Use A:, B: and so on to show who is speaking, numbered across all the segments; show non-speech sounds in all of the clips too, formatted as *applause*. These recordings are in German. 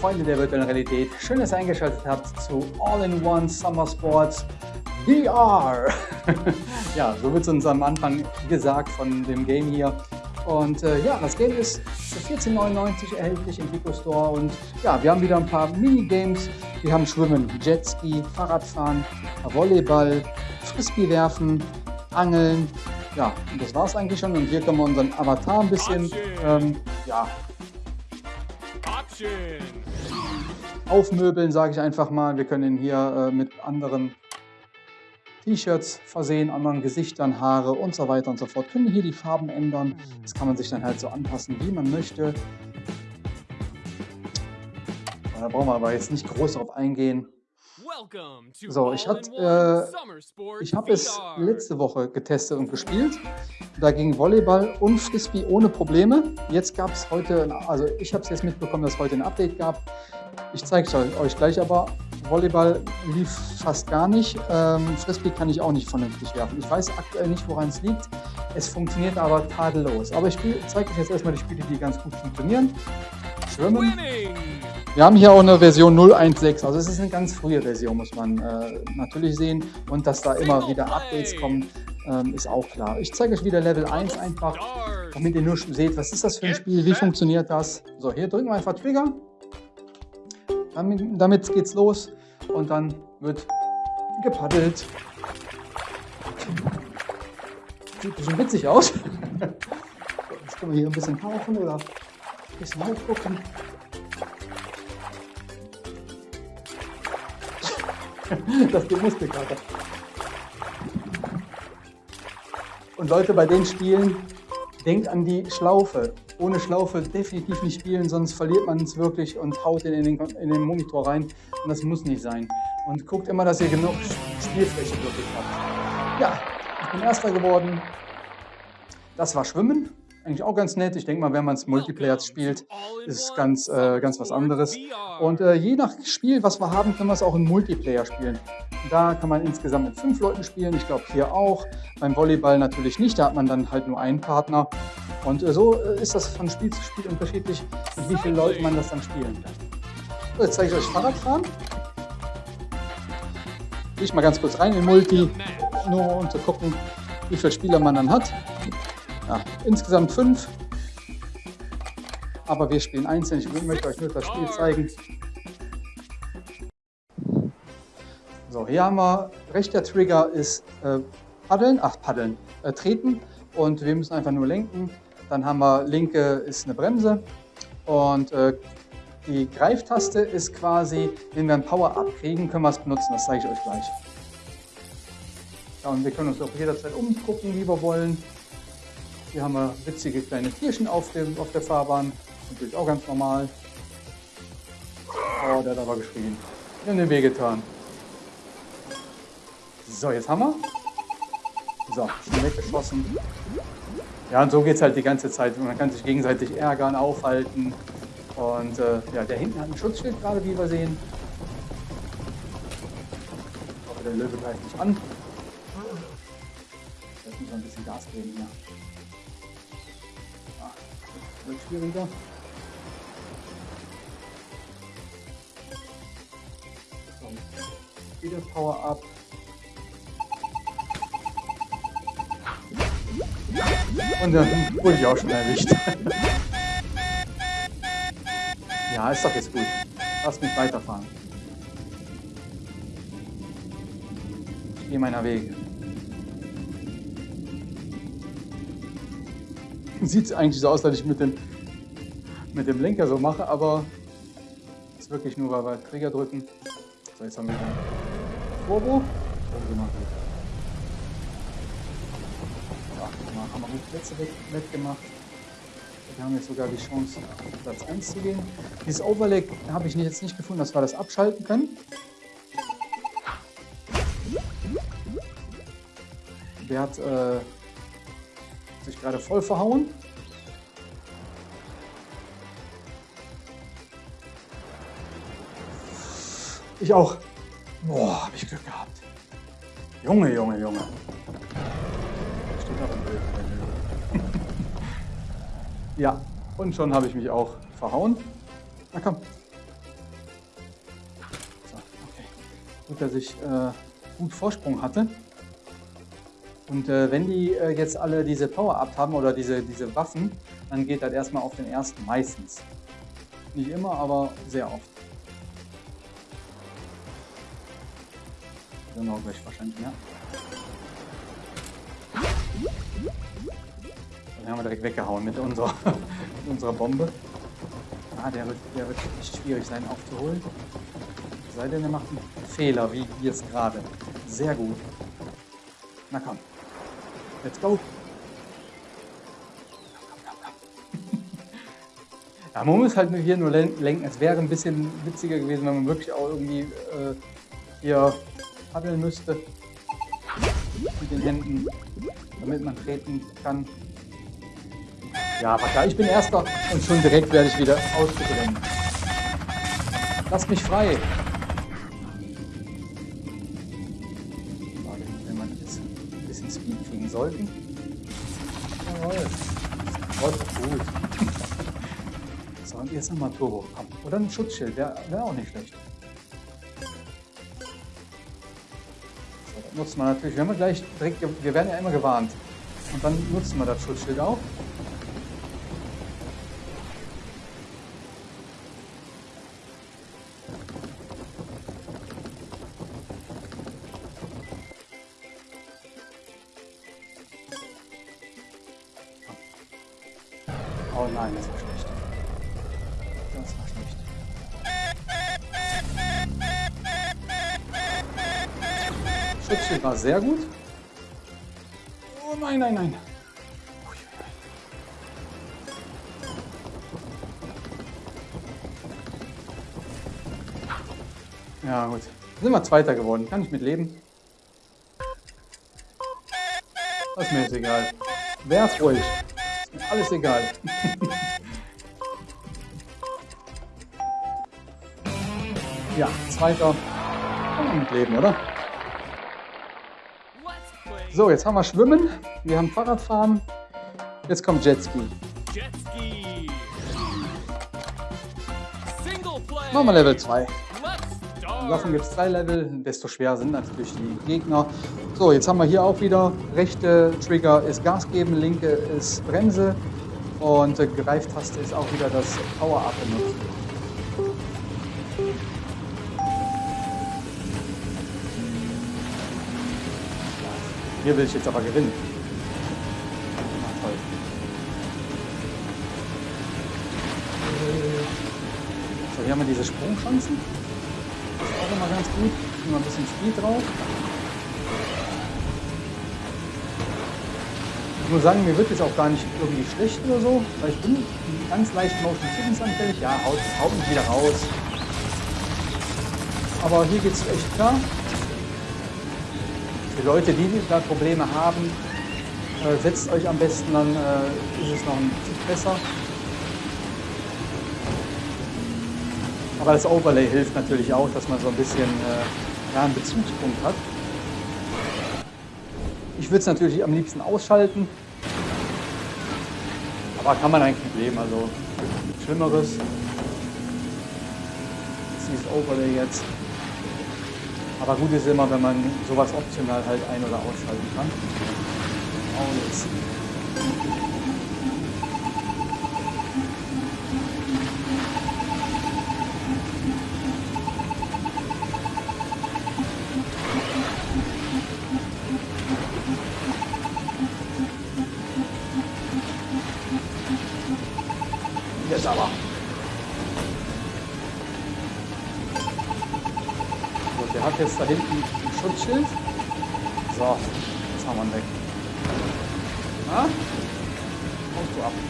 A: Freunde der virtuellen Realität. Schön, dass ihr eingeschaltet habt zu All-in-One Summer Sports VR. *laughs* ja, so wird es uns am Anfang gesagt von dem Game hier. Und äh, ja, das Game ist für 14,99 erhältlich im Vico Store. Und ja, wir haben wieder ein paar Minigames. Wir haben Schwimmen, Jetski, Fahrradfahren, Volleyball, Frisbee werfen, Angeln. Ja, und das war es eigentlich schon. Und hier können wir unseren Avatar ein bisschen ähm, ja, aufmöbeln, sage ich einfach mal. Wir können ihn hier äh, mit anderen T-Shirts versehen, anderen Gesichtern, Haare und so weiter und so fort. Können hier die Farben ändern. Das kann man sich dann halt so anpassen, wie man möchte. Da brauchen wir aber jetzt nicht groß darauf eingehen. So, ich, äh, ich habe es letzte Woche getestet und gespielt. Da ging Volleyball und Frisbee ohne Probleme. Jetzt gab es heute, also ich habe es jetzt mitbekommen, dass es heute ein Update gab. Ich zeige es euch gleich aber. Volleyball lief fast gar nicht. Ähm, Frisbee kann ich auch nicht vernünftig werfen. Ich weiß aktuell nicht, woran es liegt. Es funktioniert aber tadellos. Aber ich zeige euch jetzt erstmal die Spiele, die ganz gut funktionieren. Schwimmen. Wir haben hier auch eine Version 0.1.6, also es ist eine ganz frühe Version, muss man äh, natürlich sehen. Und dass da immer wieder Updates kommen, ähm, ist auch klar. Ich zeige euch wieder Level 1 einfach, damit ihr nur seht, was ist das für ein Spiel, wie funktioniert das. So, hier drücken wir einfach Trigger. Damit, geht's los und dann wird gepaddelt. Sieht ein bisschen witzig aus. *laughs* Jetzt können wir hier ein bisschen tauchen oder ein bisschen hochgucken. *laughs* das geht Muskelkater. Und Leute, bei den Spielen, denkt an die Schlaufe. Ohne Schlaufe definitiv nicht spielen, sonst verliert man es wirklich und haut in den, in den Monitor rein. Und das muss nicht sein. Und guckt immer, dass ihr genug Spielfläche wirklich habt. Ja, ich bin Erster geworden. Das war Schwimmen eigentlich auch ganz nett. Ich denke mal, wenn man es Multiplayer spielt, ist es ganz, äh, ganz was anderes. Und äh, je nach Spiel, was wir haben, können wir es auch im Multiplayer spielen. Da kann man insgesamt mit fünf Leuten spielen. Ich glaube hier auch. Beim Volleyball natürlich nicht. Da hat man dann halt nur einen Partner. Und äh, so äh, ist das von Spiel zu Spiel unterschiedlich, mit wie vielen Leuten man das dann spielen kann. So, jetzt zeige ich euch Fahrradfahren. Gehe ich mal ganz kurz rein in Multi, nur um zu gucken, wie viele Spieler man dann hat. Ja, insgesamt fünf. Aber wir spielen einzeln. Ich möchte euch nur das Spiel zeigen. So, hier haben wir, rechter Trigger ist äh, Paddeln, ach Paddeln, äh, Treten und wir müssen einfach nur lenken. Dann haben wir linke ist eine Bremse und äh, die Greiftaste ist quasi, wenn wir ein Power abkriegen, können wir es benutzen. Das zeige ich euch gleich. Ja, und wir können uns auch jederzeit umgucken, wie wir wollen. Hier haben wir witzige kleine Tierchen auf, dem, auf der Fahrbahn. Natürlich auch ganz normal. Oh, der hat aber geschrien. Wir haben den Weh getan. So, jetzt haben wir. So, schon weggeschossen. Ja, und so geht es halt die ganze Zeit. Man kann sich gegenseitig ärgern, aufhalten. Und äh, ja, der hinten hat ein Schutzschild gerade, wie wir sehen. Hoffe, der Löwe greift nicht an. Jetzt muss man ein bisschen Gas geben hier wird schwieriger. So, wieder Power Up. Und dann wurde ich auch schon erwischt. *laughs* ja, ist doch jetzt gut. Lass mich weiterfahren. Ich gehe meiner Wege. *laughs* Sieht eigentlich so aus, als ich mit dem, mit dem Lenker so mache, aber ist wirklich nur, weil wir Trigger drücken. So, jetzt haben wir den Turbo. Turbo gemacht. Ja, haben wir gut Plätze weggemacht. Wir haben jetzt sogar die Chance, auf Platz 1 zu gehen. Dieses Overlay habe ich jetzt nicht gefunden, dass wir das abschalten können. Der hat äh, sich gerade voll verhauen. Ich auch. Boah, habe ich Glück gehabt. Junge, Junge, Junge. *laughs* Ja, und schon habe ich mich auch verhauen. Na komm. So, okay. Gut, dass ich äh, gut Vorsprung hatte. Und äh, wenn die äh, jetzt alle diese Power-Up haben oder diese, diese Waffen, dann geht das erstmal auf den ersten meistens. Nicht immer, aber sehr oft. Genau, gleich wahrscheinlich mehr. Den haben wir direkt weggehauen mit unserer, *laughs* mit unserer Bombe. Ah, der wird, der wird echt schwierig sein aufzuholen. Sei denn, er macht einen Fehler, wie jetzt gerade. Sehr gut. Na komm. Let's go. *laughs* Ja, man muss halt hier nur lenken. Es wäre ein bisschen witziger gewesen, wenn man wirklich auch irgendwie äh, hier paddeln müsste mit den Händen, damit man treten kann. Ja, aber klar, ich bin Erster und schon direkt werde ich wieder ausgeblendet. Lass mich frei. Kriegen sollten. Jawohl. Gott, gut. So, und jetzt nochmal Turbo. Komm. Oder ein Schutzschild, wäre wär auch nicht schlecht. So, das nutzt man natürlich. Wir, haben gleich direkt, wir werden ja immer gewarnt. Und dann nutzen wir das Schutzschild auch. Schutzschild war sehr gut. Oh nein, nein, nein. Ja gut. Sind wir Zweiter geworden. Kann ich mit leben. Das ist mir jetzt egal. Werf ruhig. Alles egal. ja, Zweiter. Kann man mit leben, oder? So, jetzt haben wir Schwimmen, wir haben Fahrradfahren, jetzt kommt Jetski. Jetski. Machen wir Level 2. Davon gibt es drei Level, desto schwerer sind natürlich die Gegner. So, jetzt haben wir hier auch wieder, rechte Trigger ist Gas geben, linke ist Bremse und äh, Greiftaste ist auch wieder das Power-Up benutzen. Hier will ich jetzt aber gewinnen. So, hier haben wir diese Sprungchancen. Das ist auch immer ganz gut. Immer ein bisschen Speed drauf. Muss sagen, mir wird jetzt auch gar nicht irgendwie schlecht oder so, weil ich bin ganz leicht Motion Sickness anfällig. Ja, haut, haut mich wieder raus. Aber hier geht es echt klar. Für Leute, die da Probleme haben, äh, setzt euch am besten, dann äh, ist es noch ein bisschen besser. Aber das Overlay hilft natürlich auch, dass man so ein bisschen äh, ja, einen Bezugspunkt hat. Ich würde es natürlich am liebsten ausschalten, aber kann man eigentlich leben, also Schlimmeres. Dieses Overlay jetzt. Aber gut ist immer, wenn man sowas optional halt ein- oder ausschalten kann. Oh. Jetzt Der hat jetzt da hinten ein Schutzschild. So, jetzt haben wir ihn weg. Na? Kommst du ab. *laughs*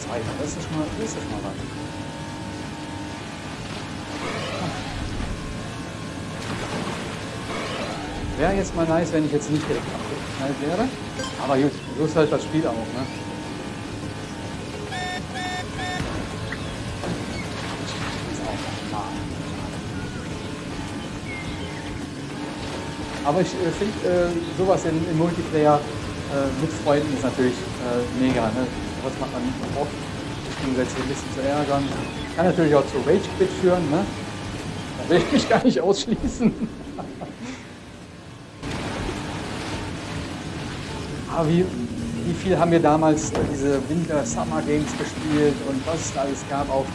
A: Zweiter, das ist schon mal, das ist mal was. Wäre jetzt mal nice, wenn ich jetzt nicht direkt abgeknallt wäre. Aber gut, so ist halt das Spiel auch, ne? Aber ich äh, finde äh, sowas in, in Multiplayer äh, mit Freunden ist natürlich äh, mega. Ne? Das macht man nicht oft. gegenseitig ein bisschen zu ärgern. Kann natürlich auch zu Rage Quit führen, ne? Da will ich mich gar nicht ausschließen. *laughs* Aber wie, wie viel haben wir damals diese Winter Summer Games gespielt und was es da alles gab auf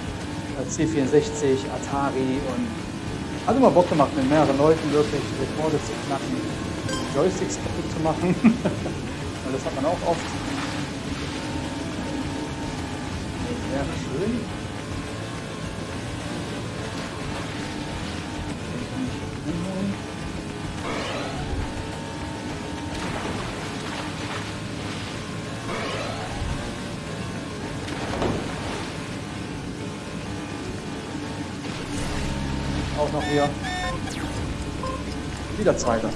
A: C64, Atari und hat immer Bock gemacht, mit mehreren Leuten wirklich Rekorde zu knacken, Joysticks kaputt zu machen. *laughs* das hat man auch oft. Wäre schön. Auch noch hier. Wieder zweiter.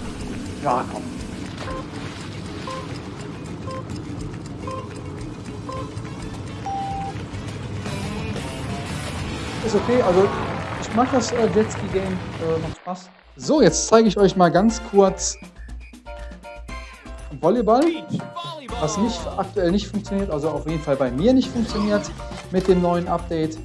A: Ja, komm. Ist okay, also ich mag das äh, Jetski Game, äh, macht Spaß. So, jetzt zeige ich euch mal ganz kurz Volleyball, was nicht aktuell nicht funktioniert, also auf jeden Fall bei mir nicht funktioniert mit dem neuen Update.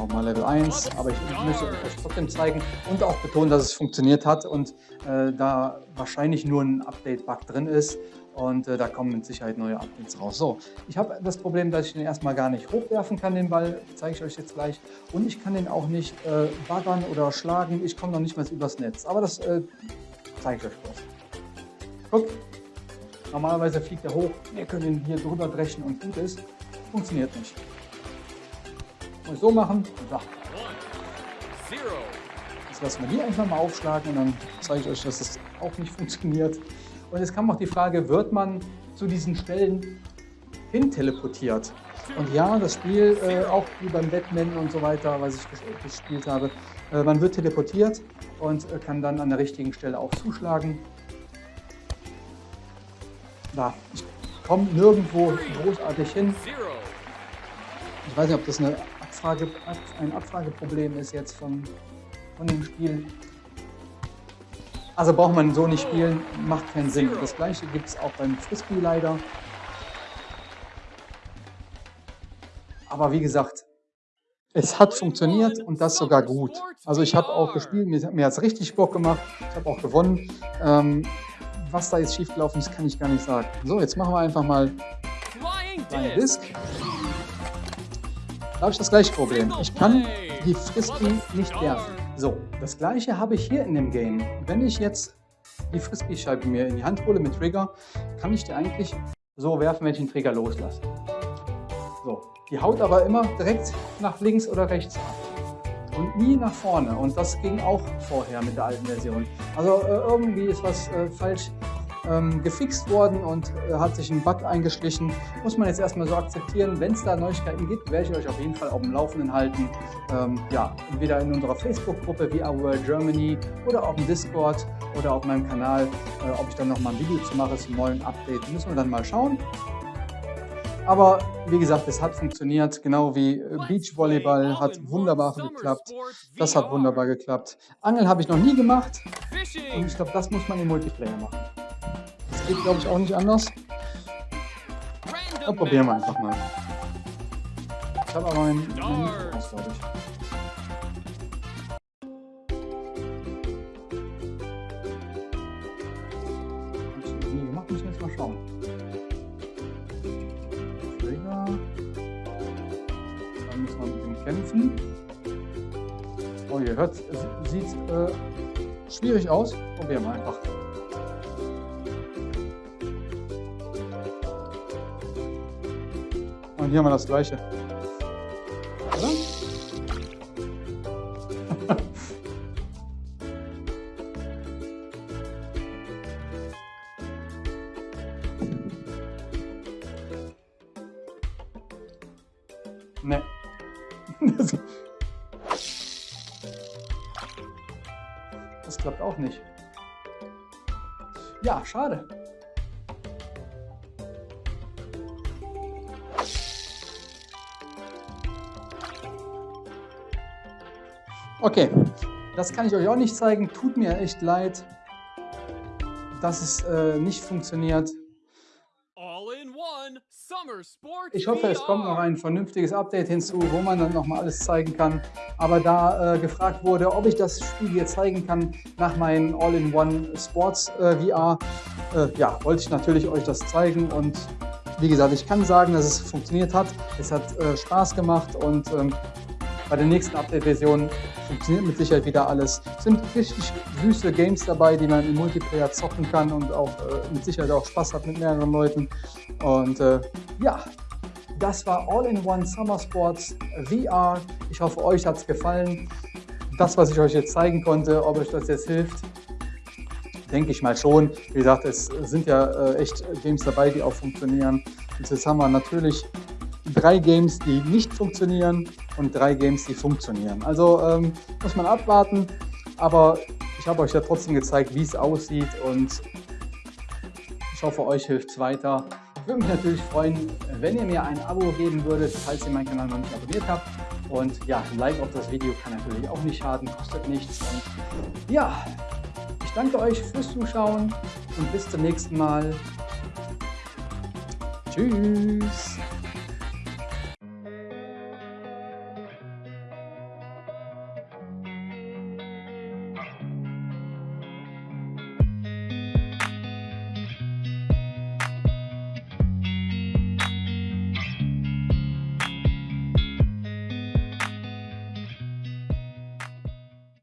A: Ich auch mal Level 1, aber ich möchte euch trotzdem zeigen und auch betonen, dass es funktioniert hat und äh, da wahrscheinlich nur ein Update-Bug drin ist und äh, da kommen mit Sicherheit neue Updates raus. So, ich habe das Problem, dass ich den erstmal gar nicht hochwerfen kann, den Ball, zeige ich euch jetzt gleich. Und ich kann den auch nicht äh, baggern oder schlagen, ich komme noch nicht mal übers Netz. Aber das äh, zeige ich euch kurz. Guck, normalerweise fliegt er hoch, wir können ihn hier drüber brechen und gut ist. Funktioniert nicht. Muss so machen, so. Jetzt lassen wir die einfach mal aufschlagen und dann zeige ich euch, dass das auch nicht *laughs* funktioniert. Und jetzt kam auch die Frage, wird man zu diesen Stellen hin teleportiert? Und ja, das Spiel, äh, auch wie beim Batman und so weiter, was ich gespielt habe, äh, man wird teleportiert und äh, kann dann an der richtigen Stelle auch zuschlagen. Da, ich komme nirgendwo großartig hin. Ich weiß nicht, ob das eine Abfrage, ein Abfrageproblem ist jetzt von, von dem Spiel. Also braucht man so nicht spielen, macht keinen Sinn. Das gleiche gibt es auch beim Frisbee leider. Aber wie gesagt, es hat funktioniert und das sogar gut. Also ich habe auch gespielt, mir, mir hat es richtig Bock gemacht, ich habe auch gewonnen. Ähm, was da jetzt schiefgelaufen ist, kann ich gar nicht sagen. So, jetzt machen wir einfach mal Flying Disc. Da habe ich das gleiche Problem. Ich kann die Frisbee nicht werfen. So, das gleiche habe ich hier in dem Game. Wenn ich jetzt die Frisbee-Scheibe mir in die Hand hole mit Trigger, kann ich die eigentlich so werfen, wenn ich den Trigger loslasse. So, die haut aber immer direkt nach links oder rechts ab. Und nie nach vorne. Und das ging auch vorher mit der alten Version. Also äh, irgendwie ist was äh, falsch ähm, gefixt worden und äh, hat sich ein Bug eingeschlichen. Muss man jetzt erstmal so akzeptieren. Wenn es da Neuigkeiten gibt, werde ich euch auf jeden Fall auf dem Laufenden halten. Ähm, ja, entweder in unserer Facebook-Gruppe VR World Germany oder auf dem Discord oder auf meinem Kanal, äh, ob ich dann nochmal ein Video zu mache zum neuen Update. Müssen wir dann mal schauen. Aber wie gesagt, es hat funktioniert, genau wie äh, Beachvolleyball hat wunderbar geklappt. Das hat wunderbar geklappt. Angeln habe ich noch nie gemacht und ich glaube, das muss man im Multiplayer machen geht, glaube ich, auch nicht anders. Dann probieren wir einfach mal. Ich habe aber mein, mein Mikro glaube ich. Kämpfen. Oh, ihr hört, es sieht äh, schwierig aus. Probieren wir einfach. Und hier haben wir das gleiche. *laughs* Ne. *laughs* Das klappt auch nicht. Ja, schade. Okay, das kann ich euch auch nicht zeigen. Tut mir echt leid, dass es äh, nicht funktioniert. Ich hoffe, es kommt noch ein vernünftiges Update hinzu, wo man dann nochmal alles zeigen kann. Aber da äh, gefragt wurde, ob ich das Spiel hier zeigen kann nach meinem All-in-One Sports äh, VR, äh, ja, wollte ich natürlich euch das zeigen und wie gesagt, ich kann sagen, dass es funktioniert hat. Es hat äh, Spaß gemacht und ähm, bei der nächsten Update-Version funktioniert mit Sicherheit wieder alles. Es sind richtig süße Games dabei, die man im Multiplayer zocken kann und auch äh, mit Sicherheit auch Spaß hat mit mehreren Leuten. Und äh, ja, das war All-in-One Summer Sports VR. Ich hoffe, euch hat es gefallen. Das, was ich euch jetzt zeigen konnte, ob euch das jetzt hilft, denke ich mal schon. Wie gesagt, es sind ja äh, echt Games dabei, die auch funktionieren. Und jetzt haben wir natürlich drei Games, die nicht funktionieren und drei Games, die funktionieren. Also ähm, muss man abwarten, aber ich habe euch ja trotzdem gezeigt, wie es aussieht und ich hoffe, euch hilft es weiter. Ich würde mich natürlich freuen, wenn ihr mir ein Abo geben würdet, falls ihr meinen Kanal noch nicht abonniert habt. Und ja, ein Like auf das Video kann natürlich auch nicht schaden, kostet nichts. Und ja, ich danke euch fürs Zuschauen und bis zum nächsten Mal. Tschüss.